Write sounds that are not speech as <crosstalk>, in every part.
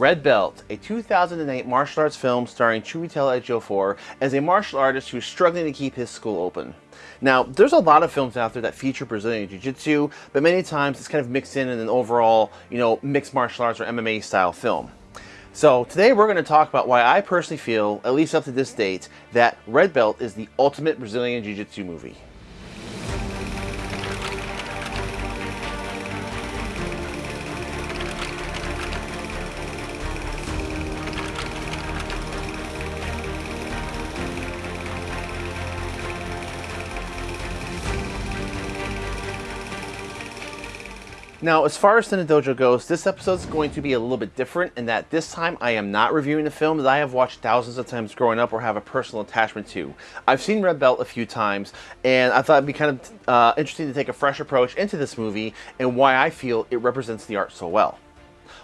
Red Belt, a 2008 martial arts film starring Chiwetel Ejiofor as a martial artist who's struggling to keep his school open. Now, there's a lot of films out there that feature Brazilian Jiu-Jitsu, but many times it's kind of mixed in in an overall, you know, mixed martial arts or MMA style film. So today we're going to talk about why I personally feel, at least up to this date, that Red Belt is the ultimate Brazilian Jiu-Jitsu movie. Now, as far as Tenet Dojo goes, this episode is going to be a little bit different in that this time I am not reviewing a film that I have watched thousands of times growing up or have a personal attachment to. I've seen Red Belt a few times, and I thought it'd be kind of uh, interesting to take a fresh approach into this movie and why I feel it represents the art so well.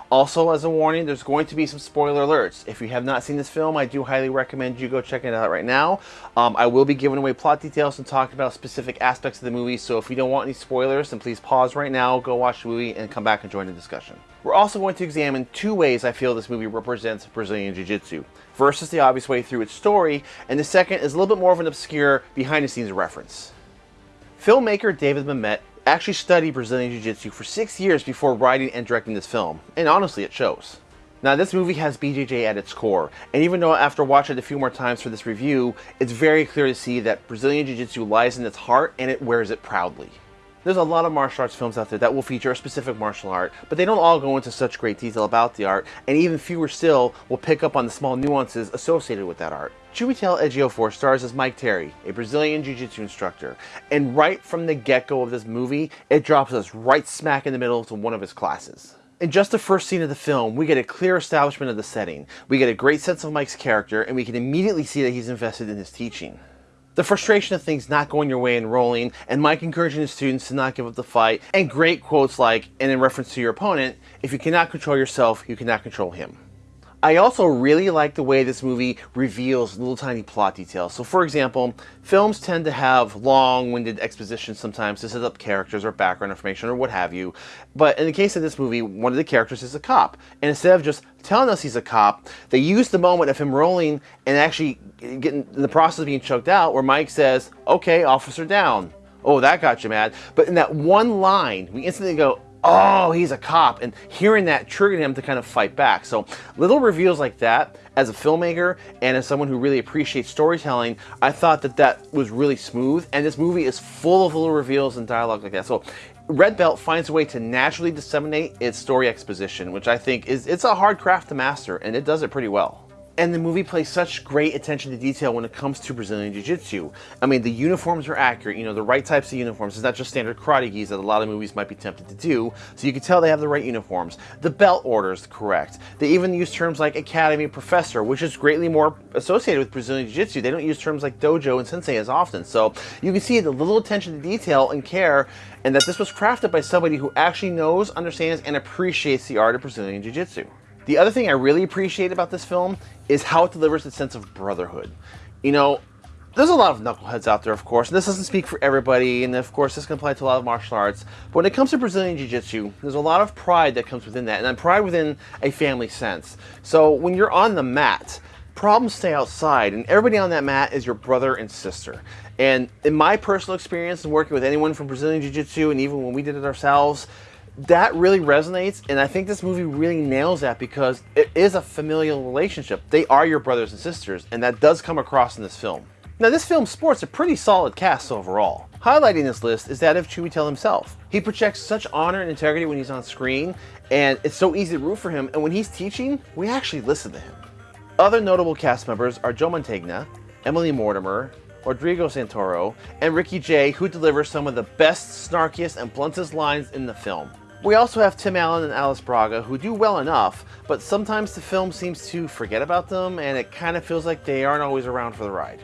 Also, as a warning, there's going to be some spoiler alerts. If you have not seen this film, I do highly recommend you go check it out right now. Um, I will be giving away plot details and talking about specific aspects of the movie, so if you don't want any spoilers, then please pause right now, go watch the movie, and come back and join the discussion. We're also going to examine two ways I feel this movie represents Brazilian Jiu-Jitsu. First is the obvious way through its story, and the second is a little bit more of an obscure behind-the-scenes reference. Filmmaker David Mamet actually studied Brazilian Jiu-Jitsu for six years before writing and directing this film, and honestly it shows. Now this movie has BJJ at its core, and even though after watching it a few more times for this review, it's very clear to see that Brazilian Jiu-Jitsu lies in its heart and it wears it proudly. There's a lot of martial arts films out there that will feature a specific martial art, but they don't all go into such great detail about the art, and even fewer still will pick up on the small nuances associated with that art. Chiwetel Ejiofor stars as Mike Terry, a Brazilian Jiu-Jitsu instructor, and right from the get-go of this movie, it drops us right smack in the middle to one of his classes. In just the first scene of the film, we get a clear establishment of the setting, we get a great sense of Mike's character, and we can immediately see that he's invested in his teaching. The frustration of things not going your way and rolling, and Mike encouraging his students to not give up the fight, and great quotes like, and in reference to your opponent, if you cannot control yourself, you cannot control him. I also really like the way this movie reveals little tiny plot details. So for example, films tend to have long-winded exposition sometimes to set up characters or background information or what have you. But in the case of this movie, one of the characters is a cop. And instead of just telling us he's a cop, they use the moment of him rolling and actually getting in the process of being choked out where Mike says, okay, officer down. Oh, that got you mad. But in that one line, we instantly go, oh, he's a cop. And hearing that triggered him to kind of fight back. So little reveals like that, as a filmmaker and as someone who really appreciates storytelling, I thought that that was really smooth. And this movie is full of little reveals and dialogue like that. So Red Belt finds a way to naturally disseminate its story exposition, which I think is it's a hard craft to master, and it does it pretty well. And the movie plays such great attention to detail when it comes to Brazilian Jiu-Jitsu. I mean, the uniforms are accurate, you know, the right types of uniforms. It's not just standard karate gis that a lot of movies might be tempted to do, so you can tell they have the right uniforms. The belt order is correct. They even use terms like academy professor, which is greatly more associated with Brazilian Jiu-Jitsu. They don't use terms like dojo and sensei as often, so you can see the little attention to detail and care, and that this was crafted by somebody who actually knows, understands, and appreciates the art of Brazilian Jiu-Jitsu. The other thing I really appreciate about this film is how it delivers a sense of brotherhood. You know, there's a lot of knuckleheads out there, of course, and this doesn't speak for everybody, and of course this can apply to a lot of martial arts, but when it comes to Brazilian Jiu-Jitsu, there's a lot of pride that comes within that, and pride within a family sense. So when you're on the mat, problems stay outside, and everybody on that mat is your brother and sister. And in my personal experience and working with anyone from Brazilian Jiu-Jitsu, and even when we did it ourselves, that really resonates and I think this movie really nails that because it is a familial relationship. They are your brothers and sisters and that does come across in this film. Now this film sports a pretty solid cast overall. Highlighting this list is that of Chiwetel himself. He projects such honor and integrity when he's on screen and it's so easy to root for him and when he's teaching, we actually listen to him. Other notable cast members are Joe Mantegna, Emily Mortimer, Rodrigo Santoro, and Ricky Jay who delivers some of the best, snarkiest, and bluntest lines in the film. We also have Tim Allen and Alice Braga who do well enough, but sometimes the film seems to forget about them and it kind of feels like they aren't always around for the ride.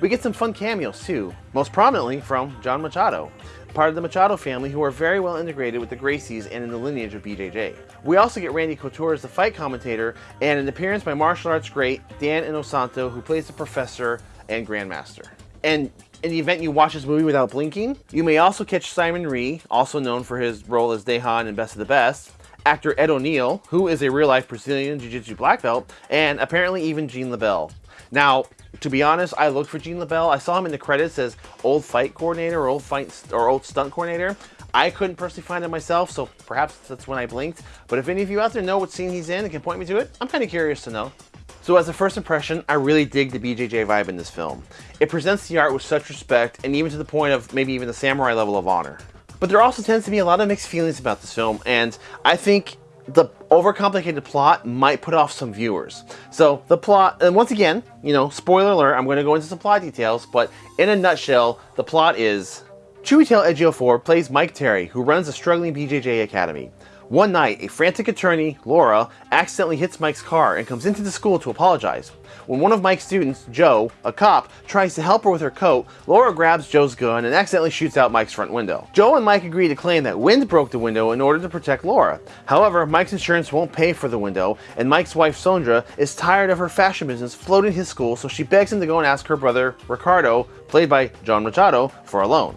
We get some fun cameos too, most prominently from John Machado, part of the Machado family who are very well integrated with the Gracies and in the lineage of BJJ. We also get Randy Couture as the fight commentator and an appearance by martial arts great Dan Inosanto who plays the professor and grandmaster. And in the event you watch this movie without blinking, you may also catch Simon Rhee, also known for his role as Daehan in Best of the Best, actor Ed O'Neill, who is a real-life Brazilian Jiu-Jitsu black belt, and apparently even Gene LeBell. Now, to be honest, I looked for Gene LeBell. I saw him in the credits as old fight coordinator or old fight or old stunt coordinator. I couldn't personally find it myself, so perhaps that's when I blinked. But if any of you out there know what scene he's in and can point me to it, I'm kind of curious to know. So as a first impression, I really dig the BJJ vibe in this film. It presents the art with such respect and even to the point of maybe even the samurai level of honor. But there also tends to be a lot of mixed feelings about this film, and I think the overcomplicated plot might put off some viewers. So the plot, and once again, you know, spoiler alert, I'm going to go into some plot details, but in a nutshell, the plot is Chiwetel Ejiofor plays Mike Terry, who runs a struggling BJJ academy. One night, a frantic attorney, Laura, accidentally hits Mike's car and comes into the school to apologize. When one of Mike's students, Joe, a cop, tries to help her with her coat, Laura grabs Joe's gun and accidentally shoots out Mike's front window. Joe and Mike agree to claim that wind broke the window in order to protect Laura. However, Mike's insurance won't pay for the window, and Mike's wife, Sondra, is tired of her fashion business floating his school, so she begs him to go and ask her brother, Ricardo, played by John Machado, for a loan.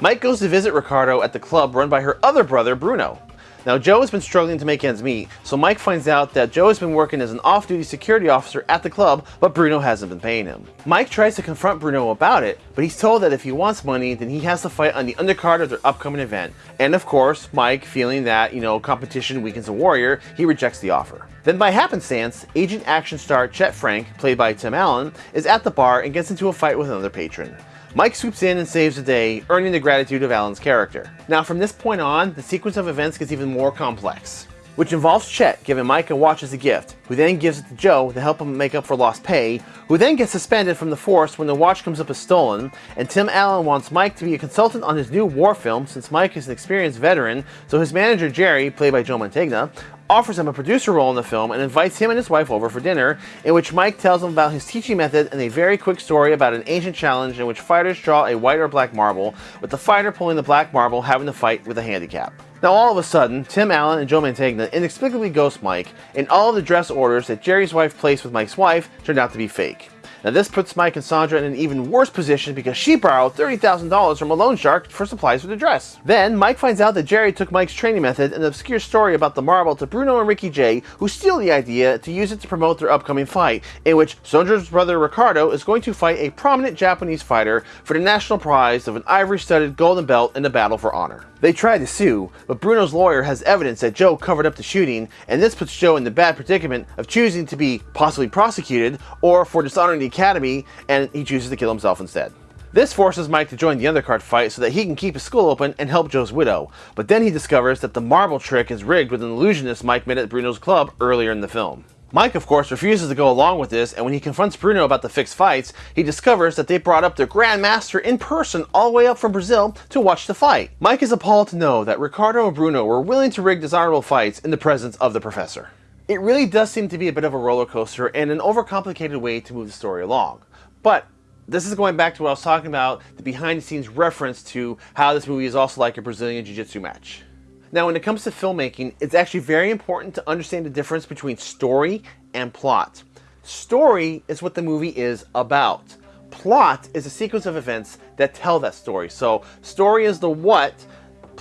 Mike goes to visit Ricardo at the club run by her other brother, Bruno. Now, Joe has been struggling to make ends meet, so Mike finds out that Joe has been working as an off-duty security officer at the club, but Bruno hasn't been paying him. Mike tries to confront Bruno about it, but he's told that if he wants money, then he has to fight on the undercard of their upcoming event. And of course, Mike, feeling that, you know, competition weakens a warrior, he rejects the offer. Then by happenstance, agent action star Chet Frank, played by Tim Allen, is at the bar and gets into a fight with another patron. Mike swoops in and saves the day, earning the gratitude of Allen's character. Now from this point on, the sequence of events gets even more complex, which involves Chet giving Mike a watch as a gift, who then gives it to Joe to help him make up for lost pay, who then gets suspended from the force when the watch comes up as stolen, and Tim Allen wants Mike to be a consultant on his new war film since Mike is an experienced veteran, so his manager Jerry, played by Joe Mantegna, offers him a producer role in the film and invites him and his wife over for dinner, in which Mike tells him about his teaching method and a very quick story about an ancient challenge in which fighters draw a white or black marble, with the fighter pulling the black marble having to fight with a handicap. Now all of a sudden, Tim Allen and Joe Mantegna inexplicably ghost Mike, and all of the dress orders that Jerry's wife placed with Mike's wife turned out to be fake. Now this puts Mike and Sondra in an even worse position because she borrowed $30,000 from a loan shark for supplies for the dress. Then Mike finds out that Jerry took Mike's training method and an obscure story about the marble to Bruno and Ricky Jay, who steal the idea to use it to promote their upcoming fight, in which Sandra's brother Ricardo is going to fight a prominent Japanese fighter for the national prize of an ivory-studded golden belt in the battle for honor. They try to sue, but Bruno's lawyer has evidence that Joe covered up the shooting, and this puts Joe in the bad predicament of choosing to be possibly prosecuted or for dishonoring the Academy, and he chooses to kill himself instead. This forces Mike to join the undercard fight so that he can keep his school open and help Joe's widow, but then he discovers that the marble trick is rigged with an illusionist Mike met at Bruno's club earlier in the film. Mike, of course, refuses to go along with this, and when he confronts Bruno about the fixed fights, he discovers that they brought up their Grandmaster in person all the way up from Brazil to watch the fight. Mike is appalled to know that Ricardo and Bruno were willing to rig desirable fights in the presence of the professor. It really does seem to be a bit of a roller coaster and an overcomplicated way to move the story along. But this is going back to what I was talking about, the behind the scenes reference to how this movie is also like a Brazilian Jiu-Jitsu match. Now, when it comes to filmmaking, it's actually very important to understand the difference between story and plot. Story is what the movie is about. Plot is a sequence of events that tell that story. So, story is the what,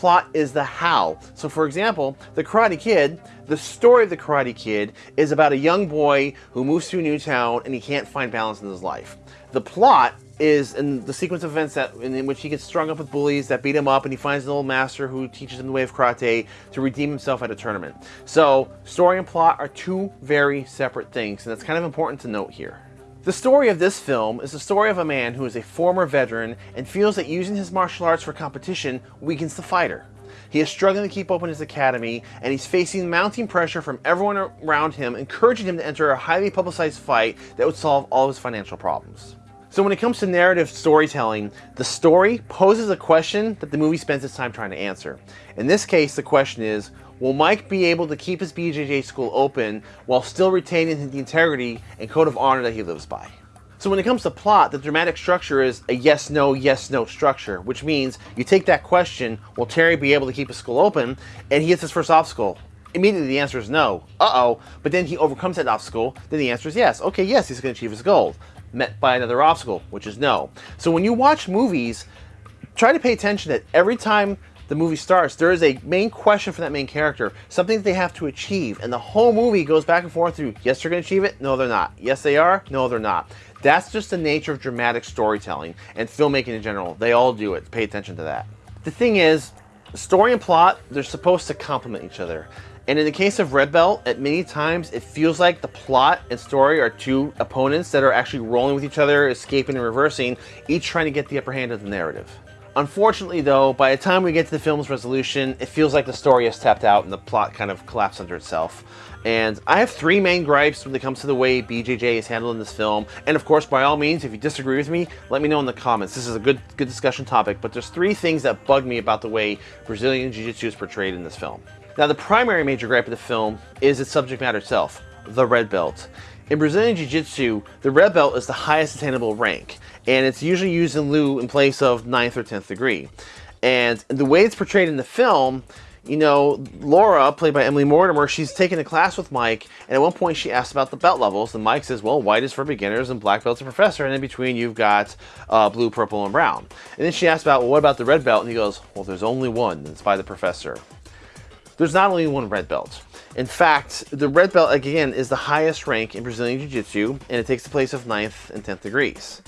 plot is the how. So for example, The Karate Kid, the story of The Karate Kid is about a young boy who moves to a new town and he can't find balance in his life. The plot is in the sequence of events that in, which he gets strung up with bullies that beat him up and he finds an old master who teaches him the way of karate to redeem himself at a tournament. So story and plot are two very separate things and that's kind of important to note here. The story of this film is the story of a man who is a former veteran and feels that using his martial arts for competition weakens the fighter. He is struggling to keep open his academy, and he's facing mounting pressure from everyone around him, encouraging him to enter a highly publicized fight that would solve all his financial problems. So when it comes to narrative storytelling, the story poses a question that the movie spends its time trying to answer. In this case, the question is, will Mike be able to keep his BJJ school open while still retaining the integrity and code of honor that he lives by? So when it comes to plot, the dramatic structure is a yes-no, yes-no structure, which means you take that question, will Terry be able to keep his school open, and he hits his first obstacle. Immediately the answer is no. Uh-oh. But then he overcomes that obstacle, then the answer is yes. Okay, yes, he's going to achieve his goal met by another obstacle, which is no. So when you watch movies, try to pay attention that every time the movie starts, there is a main question for that main character, something that they have to achieve, and the whole movie goes back and forth through, yes, they're going to achieve it, no, they're not. Yes, they are, no, they're not. That's just the nature of dramatic storytelling and filmmaking in general. They all do it. Pay attention to that. The thing is, story and plot, they're supposed to complement each other. And in the case of Red Belt, at many times it feels like the plot and story are two opponents that are actually rolling with each other, escaping and reversing, each trying to get the upper hand of the narrative. Unfortunately though, by the time we get to the film's resolution, it feels like the story has tapped out and the plot kind of collapsed under itself. And I have three main gripes when it comes to the way BJJ is handled in this film. And of course, by all means, if you disagree with me, let me know in the comments. This is a good good discussion topic, but there's three things that bug me about the way Brazilian Jiu-Jitsu is portrayed in this film. Now, the primary major gripe of the film is its subject matter itself, the red belt. In Brazilian Jiu-Jitsu, the red belt is the highest attainable rank, and it's usually used in lieu in place of 9th or 10th degree. And the way it's portrayed in the film, you know, Laura, played by Emily Mortimer, she's taking a class with Mike, and at one point she asks about the belt levels, and Mike says, well, white is for beginners and black belt's a professor, and in between you've got uh, blue, purple, and brown. And then she asks about, well, what about the red belt? And he goes, well, there's only one, and it's by the professor. There's not only one red belt. In fact, the red belt, again, is the highest rank in Brazilian Jiu-Jitsu, and it takes the place of 9th and 10th degrees.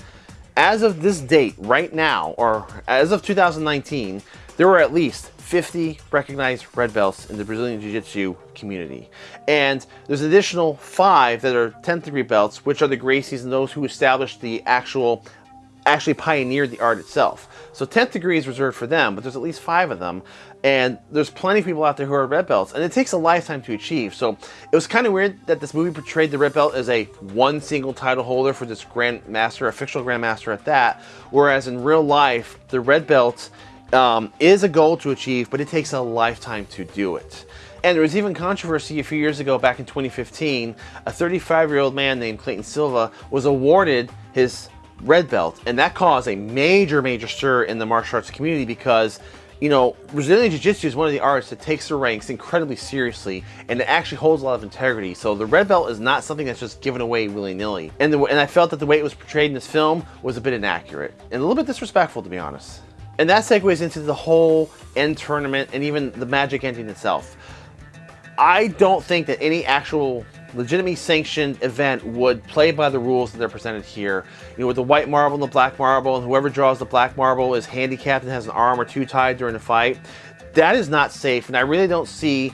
As of this date, right now, or as of 2019, there were at least 50 recognized red belts in the Brazilian Jiu-Jitsu community. And there's an additional five that are 10th degree belts, which are the Gracies and those who established the actual actually pioneered the art itself. So 10th degree is reserved for them, but there's at least five of them. And there's plenty of people out there who are red belts, and it takes a lifetime to achieve. So it was kind of weird that this movie portrayed the red belt as a one single title holder for this grandmaster, a fictional Grand Master at that, whereas in real life, the red belt um, is a goal to achieve, but it takes a lifetime to do it. And there was even controversy a few years ago, back in 2015, a 35-year-old man named Clayton Silva was awarded his red belt, and that caused a major, major stir in the martial arts community because you know, Brazilian Jiu-Jitsu is one of the arts that takes the ranks incredibly seriously and it actually holds a lot of integrity. So the red belt is not something that's just given away willy-nilly. And, and I felt that the way it was portrayed in this film was a bit inaccurate and a little bit disrespectful to be honest. And that segues into the whole end tournament and even the magic ending itself. I don't think that any actual legitimately sanctioned event would play by the rules that they're presented here. You know, with the white marble and the black marble, and whoever draws the black marble is handicapped and has an arm or two tied during the fight. That is not safe, and I really don't see,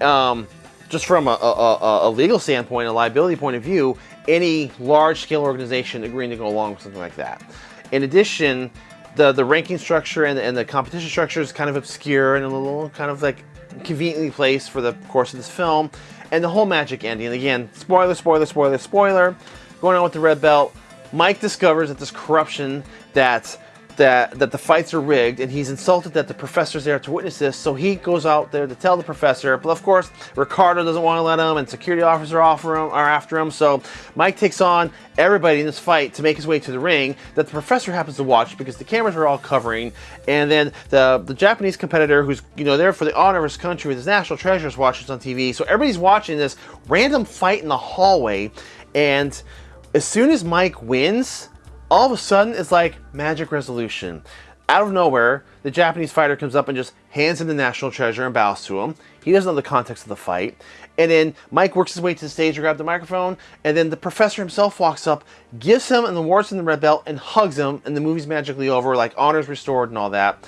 um, just from a, a, a legal standpoint, a liability point of view, any large-scale organization agreeing to go along with something like that. In addition, the, the ranking structure and and the competition structure is kind of obscure and a little kind of like conveniently placed for the course of this film. And the whole magic ending, and again, spoiler, spoiler, spoiler, spoiler, going on with the red belt, Mike discovers that this corruption that that, that the fights are rigged and he's insulted that the professor's there to witness this so he goes out there to tell the professor. But of course Ricardo doesn't want to let him and security officers are, him, are after him so Mike takes on everybody in this fight to make his way to the ring that the professor happens to watch because the cameras are all covering and then the, the Japanese competitor who's you know there for the honor of his country with his national treasures watches on TV so everybody's watching this random fight in the hallway and as soon as Mike wins all of a sudden it's like magic resolution. Out of nowhere, the Japanese fighter comes up and just hands him the national treasure and bows to him. He doesn't know the context of the fight. And then Mike works his way to the stage to grab the microphone, and then the professor himself walks up, gives him an awards in the red belt, and hugs him, and the movie's magically over, like honors restored and all that.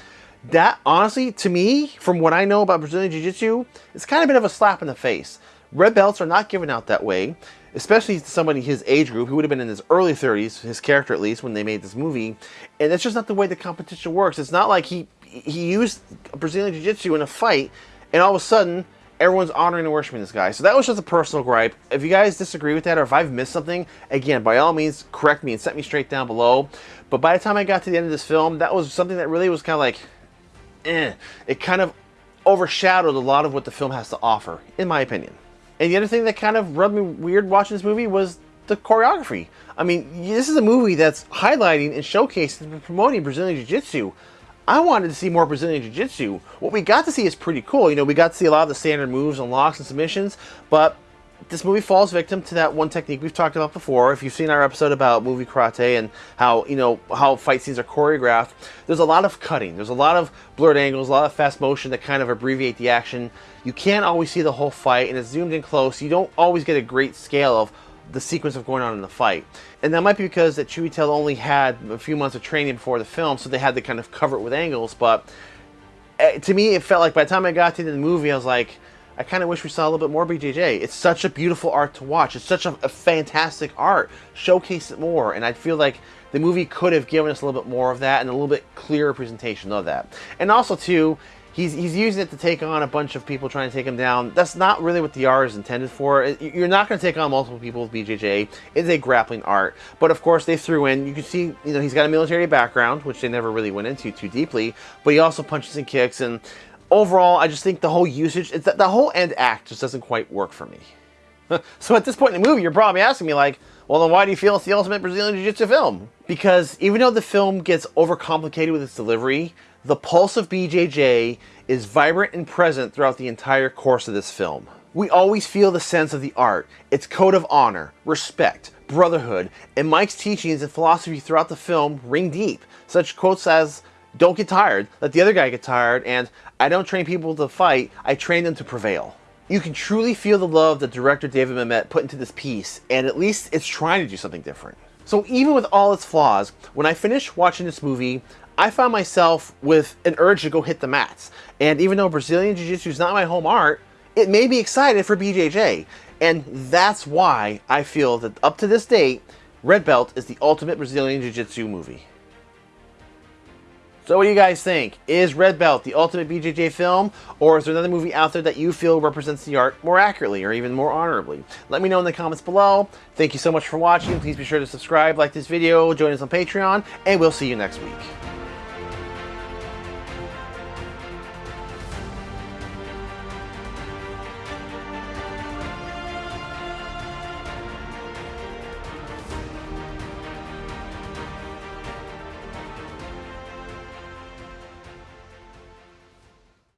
That, honestly, to me, from what I know about Brazilian Jiu-Jitsu, it's kind of a bit of a slap in the face. Red belts are not given out that way especially to somebody his age group who would have been in his early 30s, his character at least, when they made this movie. And that's just not the way the competition works. It's not like he he used Brazilian Jiu-Jitsu in a fight, and all of a sudden, everyone's honoring and worshiping this guy. So that was just a personal gripe. If you guys disagree with that, or if I've missed something, again, by all means, correct me and set me straight down below. But by the time I got to the end of this film, that was something that really was kind of like, eh. It kind of overshadowed a lot of what the film has to offer, in my opinion. And the other thing that kind of rubbed me weird watching this movie was the choreography. I mean, this is a movie that's highlighting and showcasing and promoting Brazilian Jiu-Jitsu. I wanted to see more Brazilian Jiu-Jitsu. What we got to see is pretty cool. You know, we got to see a lot of the standard moves and locks and submissions, but this movie falls victim to that one technique we've talked about before. If you've seen our episode about movie karate and how you know how fight scenes are choreographed, there's a lot of cutting. There's a lot of blurred angles, a lot of fast motion that kind of abbreviate the action. You can't always see the whole fight, and it's zoomed in close. You don't always get a great scale of the sequence of going on in the fight. And that might be because that tail only had a few months of training before the film, so they had to kind of cover it with angles. But uh, to me, it felt like by the time I got to the movie, I was like, I kind of wish we saw a little bit more BJJ. It's such a beautiful art to watch. It's such a, a, fantastic art. Showcase it more. And I feel like the movie could have given us a little bit more of that and a little bit clearer presentation of that. And also, too, he's, he's using it to take on a bunch of people trying to take him down. That's not really what the art is intended for. You're not going to take on multiple people with BJJ. It's a grappling art. But of course, they threw in, you can see, you know, he's got a military background, which they never really went into too deeply. But he also punches and kicks and overall, I just think the whole usage, it's that the whole end act just doesn't quite work for me. <laughs> so at this point in the movie, you're probably asking me like, well then why do you feel it's the ultimate Brazilian Jiu-Jitsu film? Because even though the film gets overcomplicated with its delivery, the pulse of BJJ is vibrant and present throughout the entire course of this film. We always feel the sense of the art, its code of honor, respect, brotherhood, and Mike's teachings and philosophy throughout the film ring deep. Such quotes as, don't get tired, let the other guy get tired, and I don't train people to fight, I train them to prevail. You can truly feel the love that director David Mamet put into this piece, and at least it's trying to do something different. So even with all its flaws, when I finished watching this movie, I found myself with an urge to go hit the mats. And even though Brazilian Jiu-Jitsu is not my home art, it made me excited for BJJ. And that's why I feel that up to this date, Red Belt is the ultimate Brazilian Jiu-Jitsu movie. So what do you guys think? Is Red Belt the ultimate BJJ film, or is there another movie out there that you feel represents the art more accurately or even more honorably? Let me know in the comments below. Thank you so much for watching. Please be sure to subscribe, like this video, join us on Patreon, and we'll see you next week.